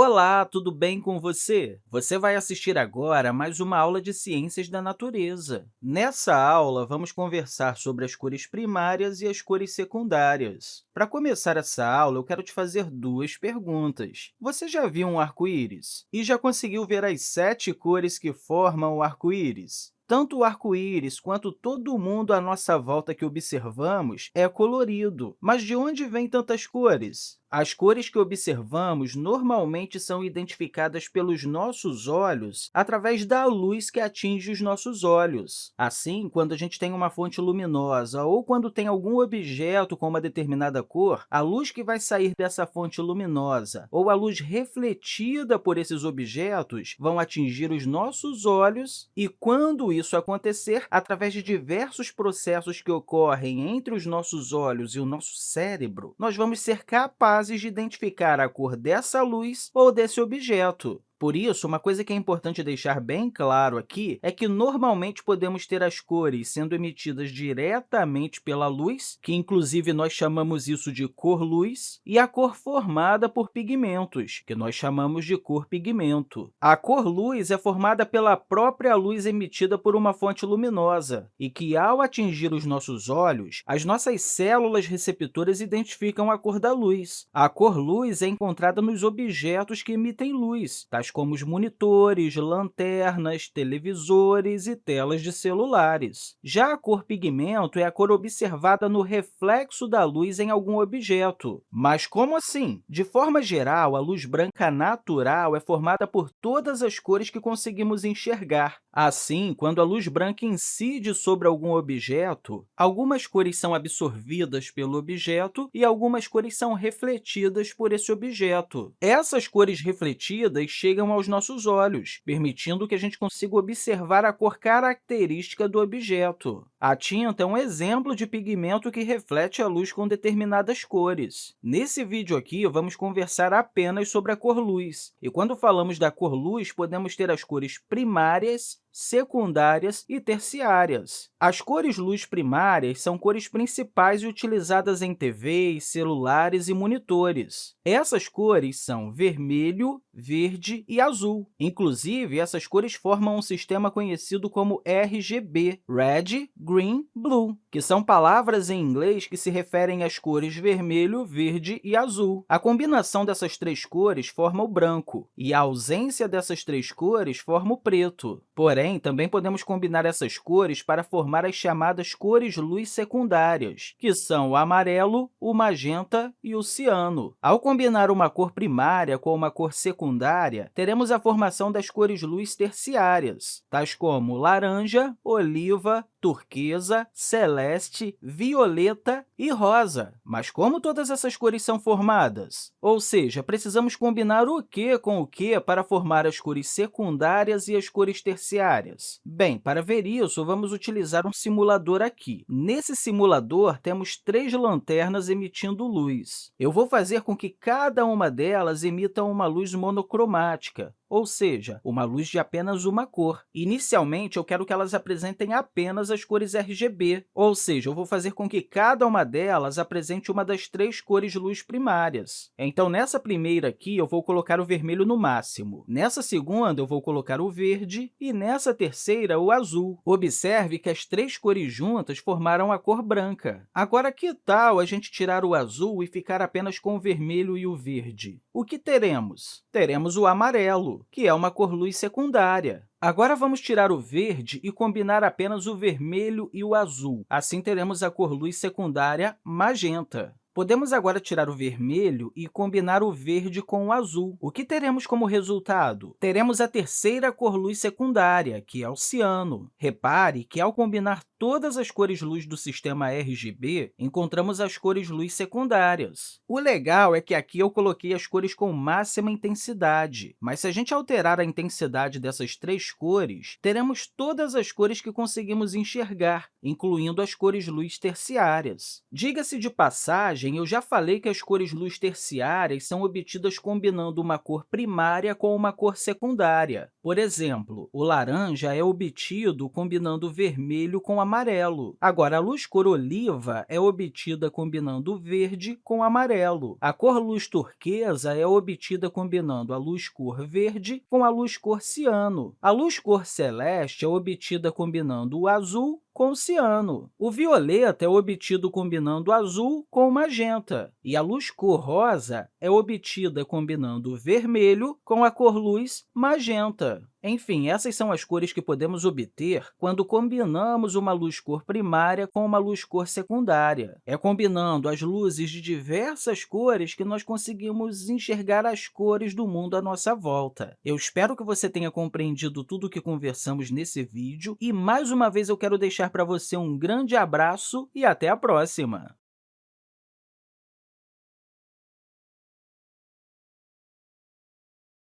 Olá, tudo bem com você? Você vai assistir agora a mais uma aula de Ciências da Natureza. Nessa aula, vamos conversar sobre as cores primárias e as cores secundárias. Para começar essa aula, eu quero te fazer duas perguntas. Você já viu um arco-íris? E já conseguiu ver as sete cores que formam o arco-íris? Tanto o arco-íris quanto todo mundo à nossa volta que observamos é colorido. Mas de onde vêm tantas cores? As cores que observamos normalmente são identificadas pelos nossos olhos através da luz que atinge os nossos olhos. Assim, quando a gente tem uma fonte luminosa ou quando tem algum objeto com uma determinada cor, a luz que vai sair dessa fonte luminosa ou a luz refletida por esses objetos vão atingir os nossos olhos e, quando isso acontecer, através de diversos processos que ocorrem entre os nossos olhos e o nosso cérebro, nós vamos ser capazes capazes de identificar a cor dessa luz ou desse objeto. Por isso, uma coisa que é importante deixar bem claro aqui é que normalmente podemos ter as cores sendo emitidas diretamente pela luz, que inclusive nós chamamos isso de cor-luz, e a cor formada por pigmentos, que nós chamamos de cor-pigmento. A cor-luz é formada pela própria luz emitida por uma fonte luminosa e que, ao atingir os nossos olhos, as nossas células receptoras identificam a cor da luz. A cor-luz é encontrada nos objetos que emitem luz, tais tais como os monitores, lanternas, televisores e telas de celulares. Já a cor pigmento é a cor observada no reflexo da luz em algum objeto. Mas como assim? De forma geral, a luz branca natural é formada por todas as cores que conseguimos enxergar. Assim, quando a luz branca incide sobre algum objeto, algumas cores são absorvidas pelo objeto e algumas cores são refletidas por esse objeto. Essas cores refletidas chegam chegam aos nossos olhos, permitindo que a gente consiga observar a cor característica do objeto. A tinta é um exemplo de pigmento que reflete a luz com determinadas cores. Nesse vídeo aqui, vamos conversar apenas sobre a cor luz. E quando falamos da cor luz, podemos ter as cores primárias, secundárias e terciárias. As cores luz primárias são cores principais utilizadas em TVs, celulares e monitores. Essas cores são vermelho, verde e azul. Inclusive, essas cores formam um sistema conhecido como RGB, Red, Green, Blue, que são palavras em inglês que se referem às cores vermelho, verde e azul. A combinação dessas três cores forma o branco, e a ausência dessas três cores forma o preto. Porém, Porém, também podemos combinar essas cores para formar as chamadas cores-luz secundárias, que são o amarelo, o magenta e o ciano. Ao combinar uma cor primária com uma cor secundária, teremos a formação das cores-luz terciárias, tais como laranja, oliva, turquesa, celeste, violeta e rosa. Mas como todas essas cores são formadas? Ou seja, precisamos combinar o que com o que para formar as cores secundárias e as cores terciárias? Bem, para ver isso, vamos utilizar um simulador aqui. Nesse simulador, temos três lanternas emitindo luz. Eu vou fazer com que cada uma delas emita uma luz monocromática, ou seja, uma luz de apenas uma cor. Inicialmente, eu quero que elas apresentem apenas as cores RGB, ou seja, eu vou fazer com que cada uma delas apresente uma das três cores luz primárias. Então, nessa primeira aqui, eu vou colocar o vermelho no máximo. Nessa segunda, eu vou colocar o verde e nessa terceira, o azul. Observe que as três cores juntas formaram a cor branca. Agora, que tal a gente tirar o azul e ficar apenas com o vermelho e o verde? O que teremos? Teremos o amarelo que é uma cor-luz secundária. Agora, vamos tirar o verde e combinar apenas o vermelho e o azul. Assim, teremos a cor-luz secundária magenta. Podemos agora tirar o vermelho e combinar o verde com o azul. O que teremos como resultado? Teremos a terceira cor-luz secundária, que é o ciano. Repare que, ao combinar todas as cores luz do sistema RGB, encontramos as cores luz secundárias. O legal é que aqui eu coloquei as cores com máxima intensidade, mas se a gente alterar a intensidade dessas três cores, teremos todas as cores que conseguimos enxergar, incluindo as cores luz terciárias. Diga-se de passagem hein? eu já falei que as cores luz terciárias são obtidas combinando uma cor primária com uma cor secundária. Por exemplo, o laranja é obtido combinando vermelho com amarelo. Agora, a luz cor oliva é obtida combinando verde com amarelo. A cor luz turquesa é obtida combinando a luz cor verde com a luz cor ciano. A luz cor celeste é obtida combinando o azul com o ciano. O violeta é obtido combinando azul com magenta, e a luz cor rosa é obtida combinando vermelho com a cor luz magenta. Enfim, essas são as cores que podemos obter quando combinamos uma luz cor primária com uma luz cor secundária. É combinando as luzes de diversas cores que nós conseguimos enxergar as cores do mundo à nossa volta. Eu espero que você tenha compreendido tudo o que conversamos nesse vídeo e, mais uma vez, eu quero deixar para você um grande abraço e até a próxima!